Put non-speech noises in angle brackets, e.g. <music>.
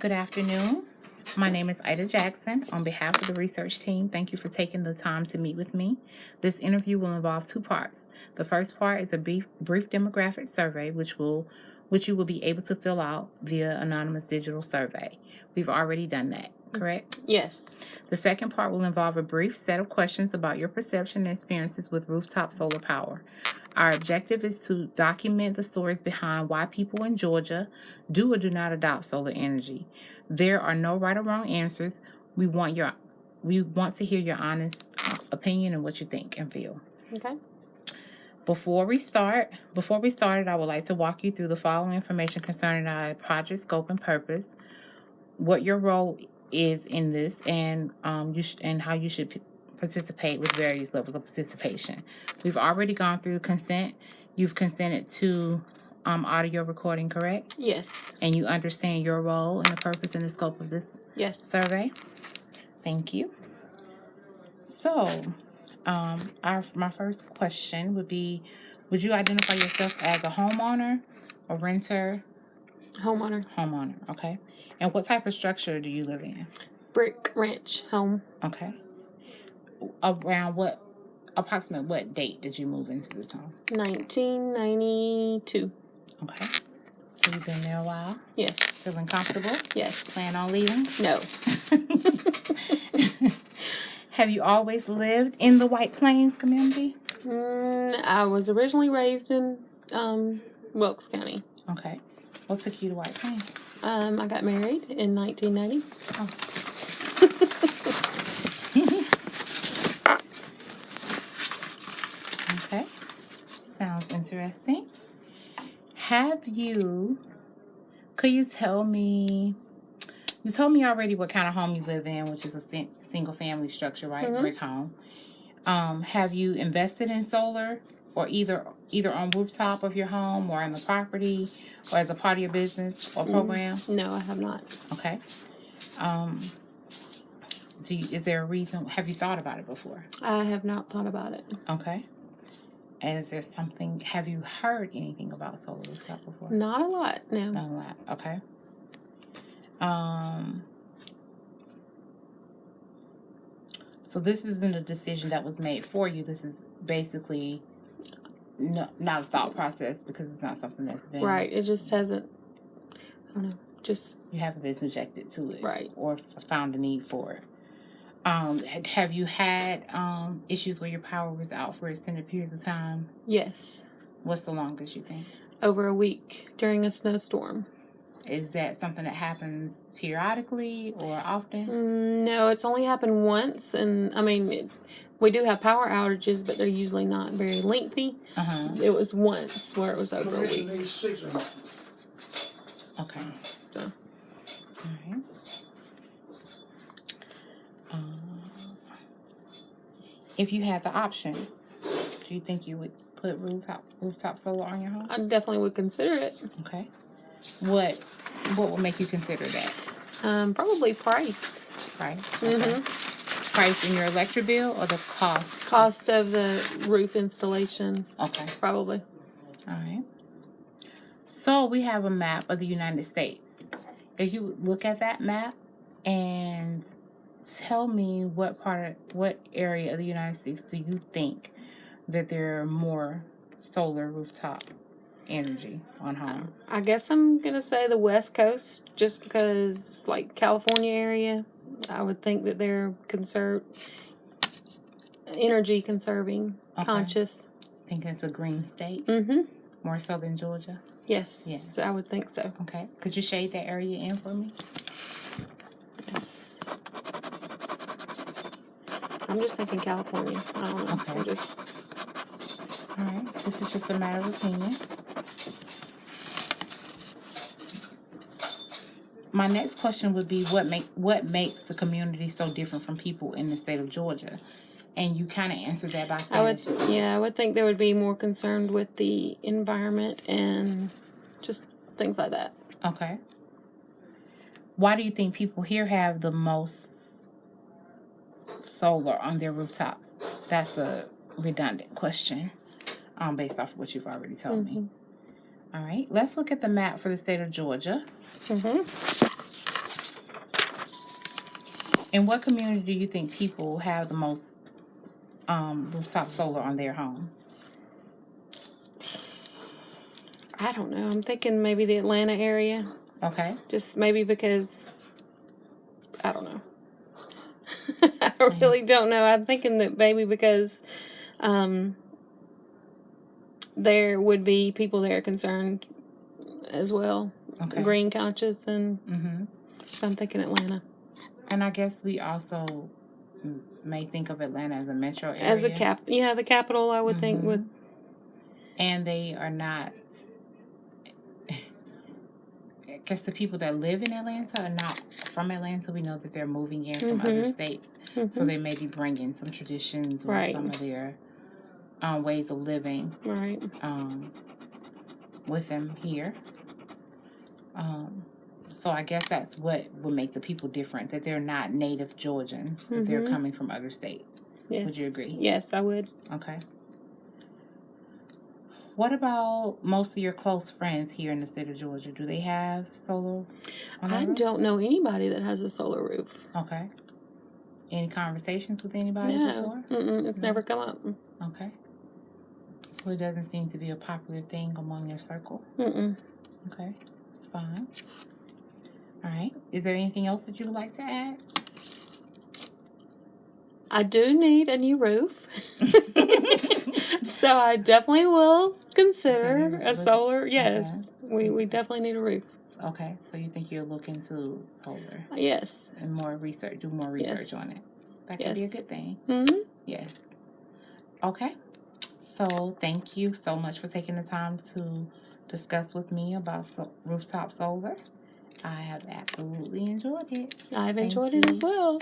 Good afternoon. My name is Ida Jackson. On behalf of the research team, thank you for taking the time to meet with me. This interview will involve two parts. The first part is a brief, brief demographic survey, which will which you will be able to fill out via anonymous digital survey. We've already done that, correct? Yes. The second part will involve a brief set of questions about your perception and experiences with rooftop solar power. Our objective is to document the stories behind why people in Georgia do or do not adopt solar energy. There are no right or wrong answers. We want your we want to hear your honest uh, opinion and what you think and feel. Okay. Before we start, before we started, I would like to walk you through the following information concerning our project scope and purpose, what your role is in this, and um, you and how you should participate with various levels of participation. We've already gone through consent. You've consented to um, audio recording, correct? Yes. And you understand your role and the purpose and the scope of this Yes. survey. Thank you. So, um, our my first question would be: Would you identify yourself as a homeowner, a renter, Homeowner. homeowner? Okay. And what type of structure do you live in? Brick ranch home. Okay. Around what approximate what date did you move into this home? 1992. Okay. So you've been there a while. Yes. Feeling comfortable? Yes. Plan on leaving? No. <laughs> Have you always lived in the White Plains community? Mm, I was originally raised in um, Wilkes County. Okay. What took you to White Plains? Um, I got married in 1990. <laughs> Okay. Sounds interesting. Have you, could you tell me, you told me already what kind of home you live in, which is a single family structure, right? Mhm. Brick home. Um, have you invested in solar or either either on rooftop of your home or on the property or as a part of your business or Mm. program? No, I have not. Okay. Um, do you, is there a reason? Have you thought about it before? I have not thought about it. Okay. And is there something? Have you heard anything about solar rooftop before? Not a lot. No. Not a lot. Okay. Um. So this isn't a decision that was made for you. This is basically no, not a thought process because it's not something that's been Right. It just hasn't. I don't know. Just You haven't been subjected to it, Right. Or found a need for it. Um, have you had um issues where your power was out for extended periods of time? yes. What's the longest you think? Over a week during a snowstorm. Is that something that happens periodically or often? Mm, no, it's only happened once, and I mean, it, we do have power outages, but they're usually not very lengthy. Uh huh. It was once where it was over a week. Okay. So. Alright. Um, if you had the option, do you think you would put rooftop rooftop solar on your home? I definitely would consider it. Okay. What what would make you consider that? Um, probably price, Price. Mhm. Okay. Price in your electric bill or the cost? cost of the roof installation, Okay. probably. All right. So we have a map of the United States. If you look at that map and tell me what part of what area of the United States do you think that there are more solar rooftop energy on homes? I guess I'm gonna say the West Coast, just because, like California area, I would think that they're conserve energy conserving, Okay. conscious. I think it's a green state, Mm-hmm. more so than Georgia. Yes, Yes. I would think so. Okay. Could you shade that area in for me? Yes. I'm just thinking California. I don't know. Okay. I'm just All right. This is just a matter of opinion. My next question would be what make what makes the community so different from people in the state of Georgia? And you kind of answered that by saying I would, yeah, I would think they would be more concerned with the environment and just things like that. okay. Why do you think people here have the most solar on their rooftops? That's a redundant question, um, based off of what you've already told me. All right, let's look at the map for the state of Georgia. Mm-hmm. In what community do you think people have the most um, rooftop solar on their homes? I don't know. I'm thinking maybe the Atlanta area. Okay. Just maybe because I don't know. <laughs> I really don't know. I'm thinking that maybe because um, there would be people that are concerned as well, Okay. green conscious, and Mm-hmm. so I'm thinking Atlanta And I guess we also may think of Atlanta as a metro area. as a cap. Yeah, the capital. I would think Mhm. would. and they are not. I guess the people that live in Atlanta are not from Atlanta. We know that they're moving in from other Mhm. states, so Mhm. they may be bringing some traditions or Right. some of their um, ways of living Right. um, with them here. Um, so I guess that's what would make the people different. That they're not native Georgians. That they're Mhm. coming from other states. Yes. you agree? Yes, I would. Okay. What about most of your close friends here in the state of Georgia? Do they have solar? I roofs? don't know anybody that has a solar roof. Okay. Any conversations with anybody No, Mm-mm, it's No? never come up. Okay. So it doesn't seem to be a popular thing among your circle. Mm-mm. Okay, it's fine. All right. Is there anything else that you would like to add? I do need a new roof. <laughs> so I definitely will consider a solar. Yes, we, we definitely need a roof. okay, so you think you'll look into solar Yes. and more research, do more research Yes. on it. That could be a good thing. hmm Yes. Okay. So thank you so much for taking the time to discuss with me about so- rooftop solar. I have absolutely enjoyed it. I've Thank enjoyed it as well.